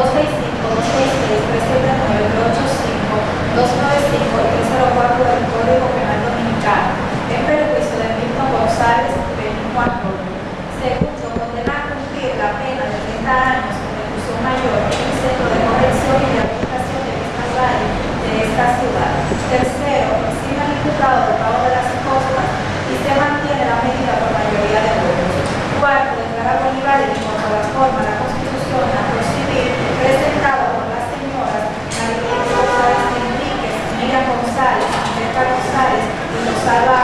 265, 266, 379, 385, 295 y 304 del Código Penal Dominicano, en perjuicio de Milton González Benito Juan Robles. Segundo, condenar a cumplir la pena de 30 años con reclusión mayor en el Centro de Corrección y Rehabilitación de esta área de esta ciudad. Tercero, exime al imputado del pago de las costas y se mantiene la medida por mayoría de votos. Cuarto, declarar Bolívar en cuanto a la forma, la Constitución, la civil presentada por las señoras María González Enríquez, Miriam González, Beca González y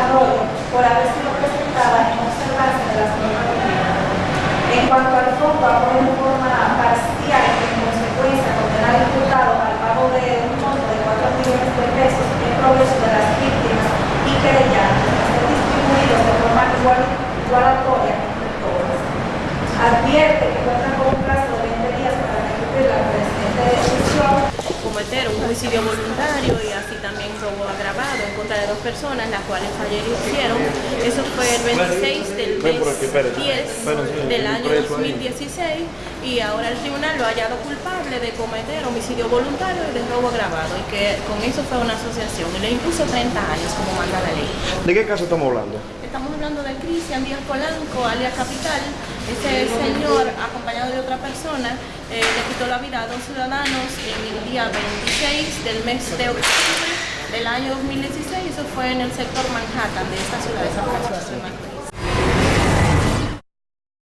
Arroyo por haber sido presentada en observancia de las normas de En cuanto al fondo, apoyo en forma parcial y en consecuencia condenar al imputado al pago de un monto de 4 millones de pesos en provecho de las víctimas y querellantes, ser distribuidos de forma igual, igualatoria entre todas. Advierte que cuenta con un plazo de 20 días para ejecutar la presente decisión cometer un homicidio voluntario y también robo agravado en contra de dos personas, las cuales fallecieron. Eso fue el 26 del mes 10 del año 2016 y ahora el tribunal lo ha hallado culpable de cometer homicidio voluntario y de robo agravado y que con eso fue una asociación y le impuso 30 años como manda la ley. ¿De qué caso estamos hablando? Estamos hablando de Cristian Díaz Polanco, alias Capital. Ese señor, acompañado de otra persona, eh, le quitó la vida a dos ciudadanos en el día 26 del mes de octubre del año 2016. Eso fue en el sector Manhattan de esta ciudad de San Francisco.